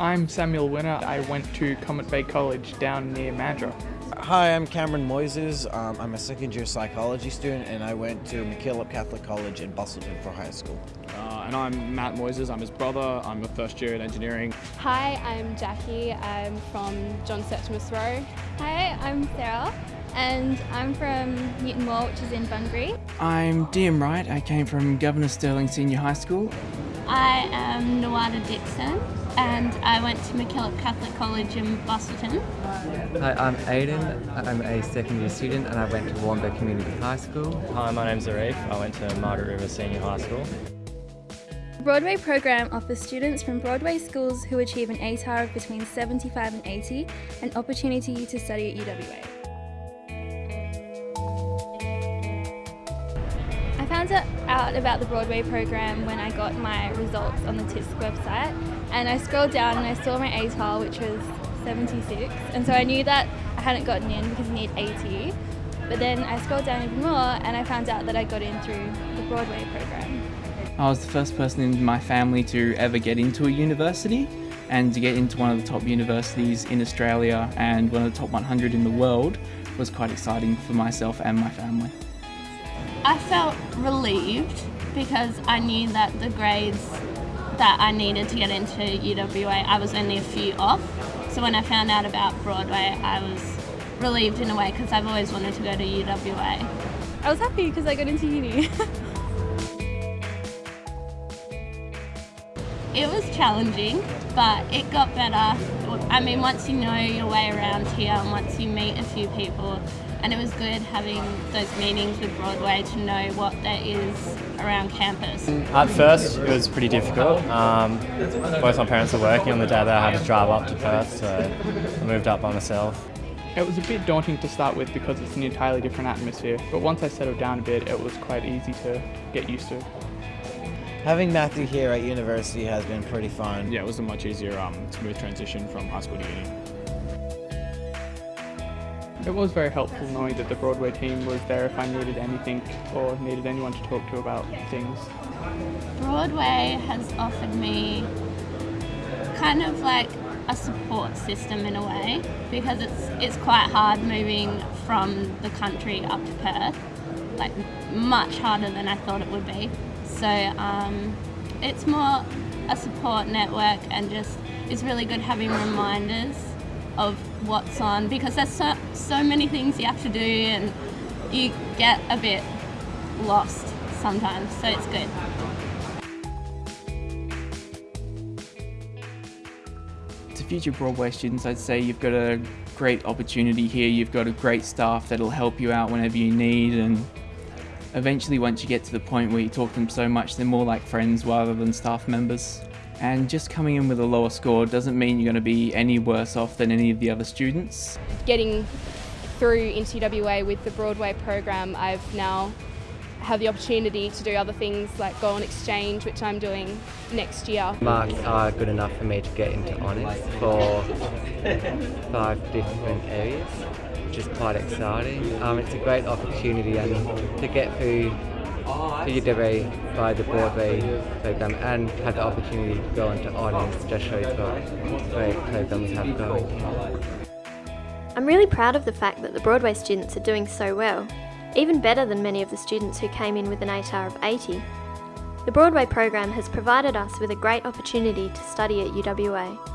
I'm Samuel Winner. I went to Comet Bay College down near Mandurah. Hi, I'm Cameron Moises. Um, I'm a second year psychology student and I went to MacKillop Catholic College in Busselton for high school. Uh, and I'm Matt Moises, I'm his brother, I'm a first year in engineering. Hi, I'm Jackie, I'm from John Septimus Roe. Hi, I'm Sarah and I'm from Newton Moore, which is in Bunbury. I'm Diam Wright, I came from Governor Stirling Senior High School. I am Nawada Dixon and I went to MacKillop Catholic College in Busselton. Hi, I'm Aidan. I'm a second year student and I went to Warnbro Community High School. Hi, my name's Arif. I went to Margaret River Senior High School. The Broadway program offers students from Broadway schools who achieve an ATAR of between 75 and 80 an opportunity to study at UWA. Found out about the Broadway program when I got my results on the TISC website and I scrolled down and I saw my ATAR which was 76 and so I knew that I hadn't gotten in because you need 80 but then I scrolled down even more and I found out that I got in through the Broadway program. I was the first person in my family to ever get into a university and to get into one of the top universities in Australia and one of the top 100 in the world was quite exciting for myself and my family. I felt relieved because I knew that the grades that I needed to get into UWA, I was only a few off. So when I found out about Broadway, I was relieved in a way because I've always wanted to go to UWA. I was happy because I got into uni. it was challenging, but it got better. I mean, once you know your way around here and once you meet a few people, and it was good having those meetings with Broadway to know what there is around campus. At first, it was pretty difficult. Um, both my parents were working on the day that I had to drive up to Perth, so I moved up by myself. It was a bit daunting to start with because it's an entirely different atmosphere, but once I settled down a bit, it was quite easy to get used to. Having Matthew here at university has been pretty fun. Yeah, it was a much easier, um, smooth transition from high school to uni. It was very helpful knowing that the Broadway team was there if I needed anything or needed anyone to talk to about things. Broadway has offered me kind of like a support system in a way because it's it's quite hard moving from the country up to Perth, like much harder than I thought it would be. So um, it's more a support network and just it's really good having reminders of what's on because there's so, so many things you have to do and you get a bit lost sometimes, so it's good. To future Broadway students, I'd say you've got a great opportunity here. You've got a great staff that'll help you out whenever you need and eventually once you get to the point where you talk to them so much, they're more like friends rather than staff members. And just coming in with a lower score doesn't mean you're going to be any worse off than any of the other students. Getting through into UWA with the Broadway program, I've now have the opportunity to do other things like go on exchange, which I'm doing next year. Marks are good enough for me to get into honours for five different areas, which is quite exciting. Um, it's a great opportunity and to get through to UWA by the Broadway program and have the opportunity to go into honours just shows what great programs have going. I'm really proud of the fact that the Broadway students are doing so well, even better than many of the students who came in with an ATAR of 80. The Broadway program has provided us with a great opportunity to study at UWA.